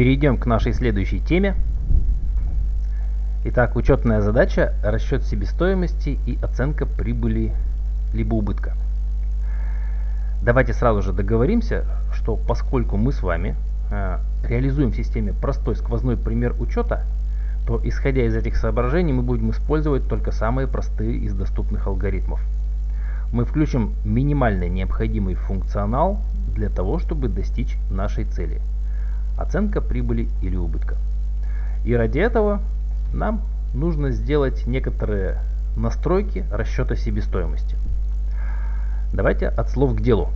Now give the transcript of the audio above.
Перейдем к нашей следующей теме. Итак, учетная задача – расчет себестоимости и оценка прибыли либо убытка. Давайте сразу же договоримся, что поскольку мы с вами э, реализуем в системе простой сквозной пример учета, то исходя из этих соображений мы будем использовать только самые простые из доступных алгоритмов. Мы включим минимальный необходимый функционал для того, чтобы достичь нашей цели – оценка прибыли или убытка. И ради этого нам нужно сделать некоторые настройки расчета себестоимости. Давайте от слов к делу.